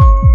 you